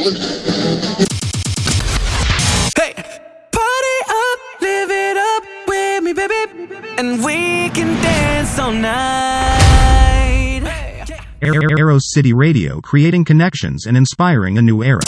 Hey, party up, live it up with me, baby, and we can dance all night. Arrow City Radio creating connections and inspiring a new era.